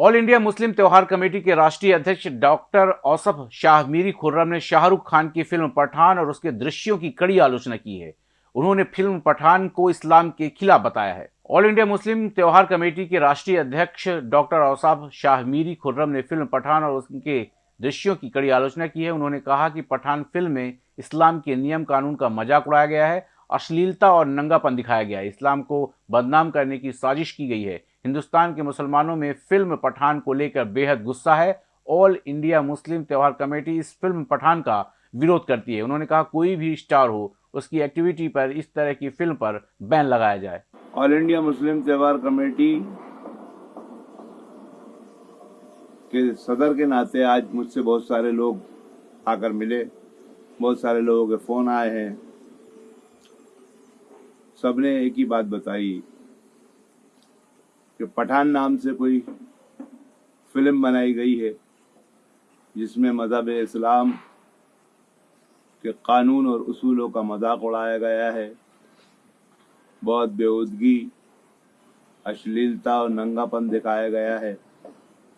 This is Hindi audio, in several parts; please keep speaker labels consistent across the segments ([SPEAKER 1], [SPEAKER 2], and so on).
[SPEAKER 1] ऑल इंडिया मुस्लिम त्यौहार कमेटी के राष्ट्रीय अध्यक्ष डॉक्टर औसफ शाह मीरी खुर्रम ने शाहरुख खान की फ़िल्म पठान और उसके दृश्यों की कड़ी आलोचना की है। उन्होंने फ़िल्म पठान को इस्लाम के खिलाफ बताया है। ऑल इंडिया मुस्लिम त्यौहार कमेटी के राष्ट्रीय अध्यक्ष डॉक्टर औसाफ शाह मीरी खुर्रम ने फ़िल्म पठान और उसके दृश्यों की कड़ी आलोचना की है। उन्होंने कहा कि पठान फ़िल्म में इस्लाम के नियम कानून का मज़ाक उड़ाया गया है, अश्लीलता और नंगापन दिखाया गया है। इस्लाम को बदनाम करने की साजिश की गई है। हिंदुस्तान के मुसलमानों में फ़िल्म पठान को लेकर बेहद गुस्सा है। ऑल इंडिया मुस्लिम त्यौहार कमेटी इस फ़िल्म पठान का विरोध करती है। उन्होंने कहा, कोई भी स्टार हो, उसकी एक्टिविटी पर इस तरह की फ़िल्म पर बैन लगाया जाए।
[SPEAKER 2] ऑल इंडिया मुस्लिम त्यौहार कमेटी के सदर के नाते आज मुझसे बहुत सारे लोग आकर मिले। बहुत सारे लोगों के फ़ोन आए हैं। सबने एक ही बात बताई कि पठान नाम से कोई फ़िल्म बनाई गई है, जिसमें मज़हब इस्लाम के कानून और उसूलों का मज़ाक उड़ाया गया है। बहुत बेउदगी अश्लीलता और नंगापन दिखाया गया है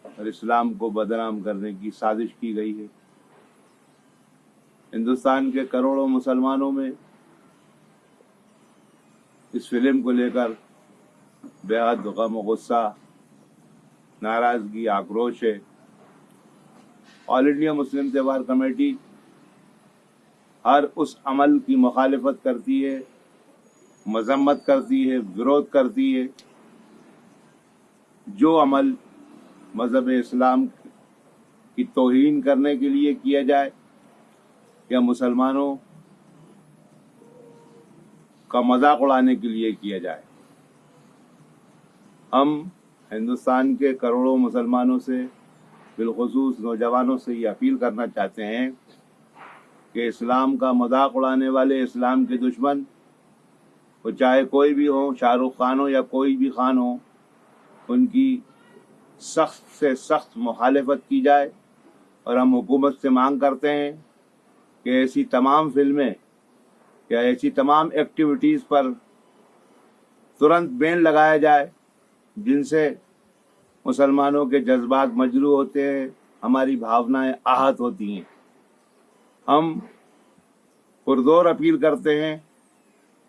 [SPEAKER 2] और इस्लाम को बदनाम करने की साजिश की गई है। हिंदुस्तान के करोड़ों मुसलमानों में इस फ़िल्म को लेकर बेहद गम गुस्सा नाराज़गी आक्रोश है ऑल इंडिया मुस्लिम त्यौहार कमेटी हर उस अमल की मुखालफत करती है, मजम्मत करती है, विरोध करती है, जो अमल मज़हब इस्लाम की तोहन करने के लिए किया जाए, या मुसलमानों का मज़ाक उड़ाने के लिए किया जाए। हम हिंदुस्तान के करोड़ों मुसलमानों से, बिलखसूस नौजवानों से ये अपील करना चाहते हैं कि इस्लाम का मज़ाक उड़ाने वाले इस्लाम के दुश्मन, वो चाहे कोई भी हो, शाहरुख खान हो या कोई भी खान हो, उनकी सख्त से सख्त मुखालफत की जाए। और हम हुकूमत से मांग करते हैं कि ऐसी तमाम फ़िल्में या ऐसी तमाम एक्टिविटीज़ पर तुरंत बैन लगाया जाए। जिनसे मुसलमानों के जज्बात मजरू होते हैं, हमारी भावनाएँ आहत होती हैं। हम पुरजोर अपील करते हैं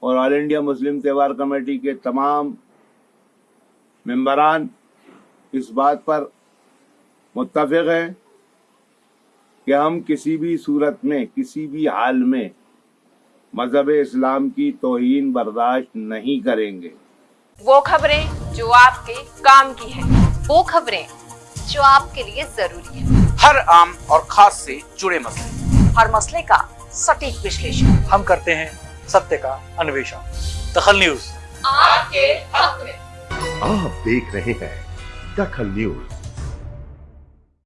[SPEAKER 2] और ऑल इंडिया मुस्लिम त्यौहार कमेटी के तमाम मेम्बरान इस बात पर मुतफ़ हैं कि हम किसी भी सूरत में, किसी भी हाल में मज़हब इस्लाम की तोहन बर्दाश्त नहीं करेंगे।
[SPEAKER 3] वो खबरें जो आपके काम की है।
[SPEAKER 4] वो खबरें जो आपके लिए ज़रूरी है।
[SPEAKER 5] हर आम और खास से जुड़े मसले।
[SPEAKER 3] हर मसले का सटीक विश्लेषण।
[SPEAKER 6] हम करते हैं सत्य का अन्वेषण। दखल न्यूज़।
[SPEAKER 3] आपके हक में।
[SPEAKER 7] आप देख रहे हैं दखल न्यूज़।